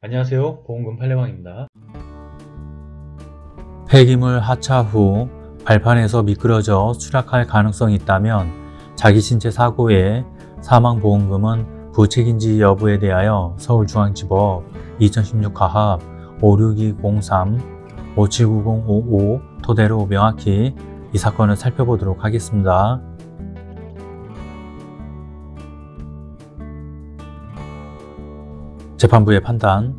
안녕하세요 보험금 팔례방입니다 폐기물 하차 후 발판에서 미끄러져 추락할 가능성이 있다면 자기 신체 사고의 사망보험금은 부책인지 여부에 대하여 서울중앙지법 2016 가합 56203 579055 토대로 명확히 이 사건을 살펴보도록 하겠습니다. 재판부의 판단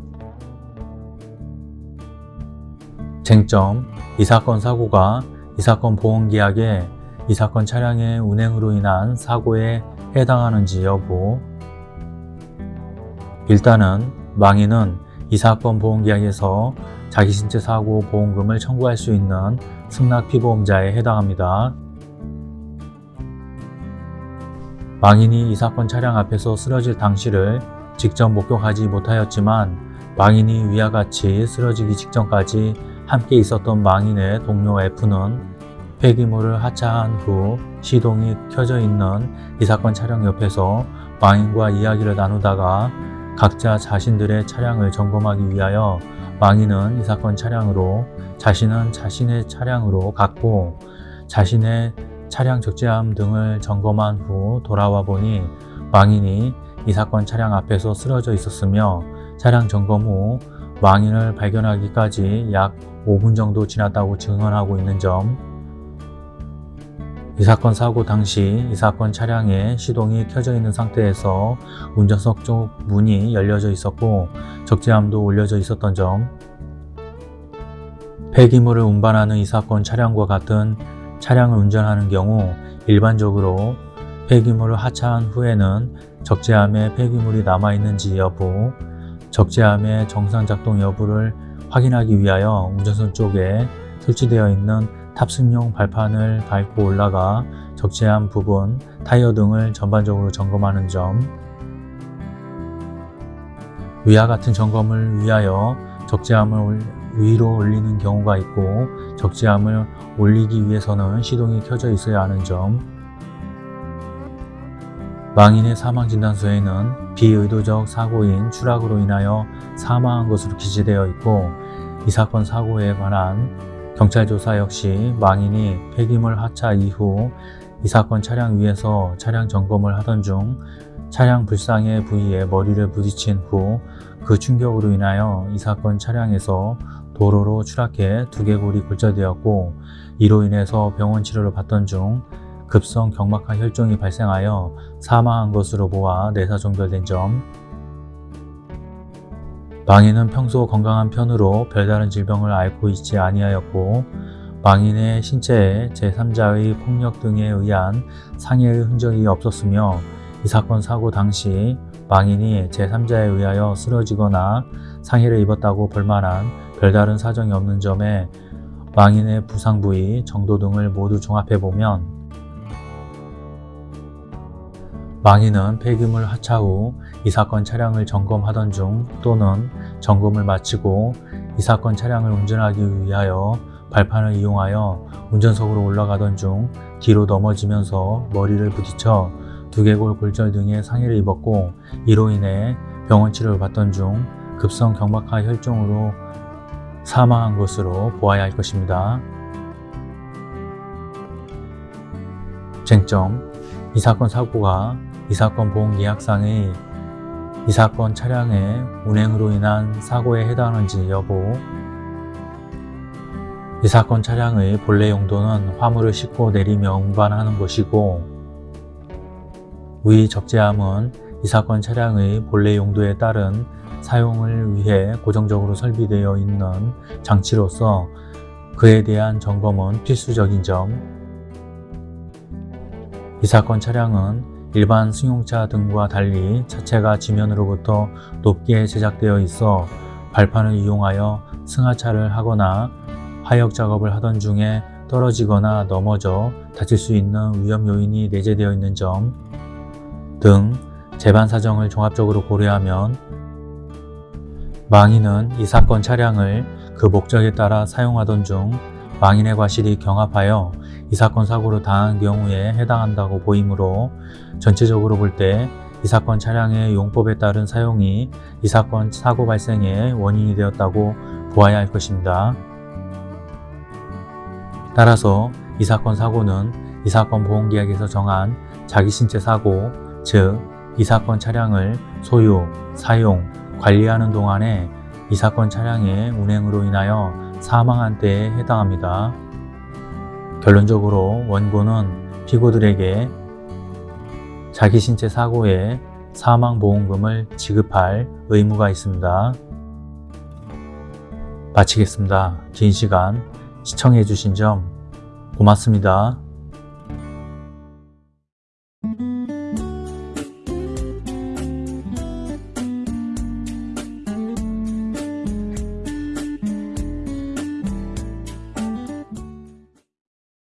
쟁점 이 사건 사고가 이 사건 보험계약에 이 사건 차량의 운행으로 인한 사고에 해당하는지 여부 일단은 망인은 이 사건 보험계약에서 자기 신체 사고 보험금을 청구할 수 있는 승낙 피보험자에 해당합니다. 망인이 이 사건 차량 앞에서 쓰러질 당시를 직접 목격하지 못하였지만 망인이 위와 같이 쓰러지기 직전까지 함께 있었던 망인의 동료 F는 폐기물을 하차한 후 시동이 켜져 있는 이 사건 차량 옆에서 망인과 이야기를 나누다가 각자 자신들의 차량을 점검하기 위하여 망인은 이 사건 차량으로 자신은 자신의 차량으로 갔고 자신의 차량 적재함 등을 점검한 후 돌아와 보니 망인이 이 사건 차량 앞에서 쓰러져 있었으며 차량 점검 후 망인을 발견하기까지 약 5분 정도 지났다고 증언하고 있는 점, 이 사건 사고 당시 이 사건 차량의 시동이 켜져 있는 상태에서 운전석 쪽 문이 열려져 있었고 적재함도 올려져 있었던 점, 폐기물을 운반하는 이 사건 차량과 같은 차량을 운전하는 경우 일반적으로 폐기물을 하차한 후에는 적재함에 폐기물이 남아있는지 여부, 적재함의 정상 작동 여부를 확인하기 위하여 운전석 쪽에 설치되어 있는 탑승용 발판을 밟고 올라가 적재함 부분, 타이어 등을 전반적으로 점검하는 점 위와 같은 점검을 위하여 적재함을 위로 올리는 경우가 있고 적재함을 올리기 위해서는 시동이 켜져 있어야 하는 점 망인의 사망진단서에는 비의도적 사고인 추락으로 인하여 사망한 것으로 기재되어 있고 이 사건 사고에 관한 경찰 조사 역시 망인이 폐기물 하차 이후 이 사건 차량 위에서 차량 점검을 하던 중 차량 불상의 부위에 머리를 부딪힌 후 그 충격으로 인하여 이 사건 차량에서 도로로 추락해 두개골이 골절되었고 이로 인해서 병원 치료를 받던 중 급성 경막하 혈종이 발생하여 사망한 것으로 보아 내사 종결된 점. 망인은 평소 건강한 편으로 별다른 질병을 앓고 있지 아니하였고 망인의 신체에 제3자의 폭력 등에 의한 상해의 흔적이 없었으며 이 사건 사고 당시 망인이 제3자에 의하여 쓰러지거나 상해를 입었다고 볼만한 별다른 사정이 없는 점에 망인의 부상 부위, 정도 등을 모두 종합해보면 망인은 폐기물 하차 후 이 사건 차량을 점검하던 중 또는 점검을 마치고 이 사건 차량을 운전하기 위하여 발판을 이용하여 운전석으로 올라가던 중 뒤로 넘어지면서 머리를 부딪혀 두개골 골절 등의 상해를 입었고 이로 인해 병원 치료를 받던 중 급성 경막하 혈종으로 사망한 것으로 보아야 할 것입니다. 쟁점 이 사건 사고가 이 사건 보험계약상의 이 사건 차량의 운행으로 인한 사고에 해당하는지 여부 이 사건 차량의 본래 용도는 화물을 싣고 내리며 운반하는 것이고 위 적재함은 이 사건 차량의 본래 용도에 따른 사용을 위해 고정적으로 설비되어 있는 장치로서 그에 대한 점검은 필수적인 점. 이 사건 차량은 일반 승용차 등과 달리 차체가 지면으로부터 높게 제작되어 있어 발판을 이용하여 승하차를 하거나 하역 작업을 하던 중에 떨어지거나 넘어져 다칠 수 있는 위험 요인이 내재되어 있는 점 등 재반 사정을 종합적으로 고려하면 망인은 이 사건 차량을 그 목적에 따라 사용하던 중 망인의 과실이 경합하여 이 사건 사고를 당한 경우에 해당한다고 보이므로 전체적으로 볼 때 이 사건 차량의 용법에 따른 사용이 이 사건 사고 발생의 원인이 되었다고 보아야 할 것입니다. 따라서 이 사건 사고는 이 사건 보험계약에서 정한 자기신체 사고, 즉, 이 사건 차량을 소유, 사용, 관리하는 동안에 이 사건 차량의 운행으로 인하여 사망한 때에 해당합니다. 결론적으로 원고는 피고들에게 자기 신체 사고에 사망보험금을 지급할 의무가 있습니다. 마치겠습니다. 긴 시간 시청해 주신 점 고맙습니다.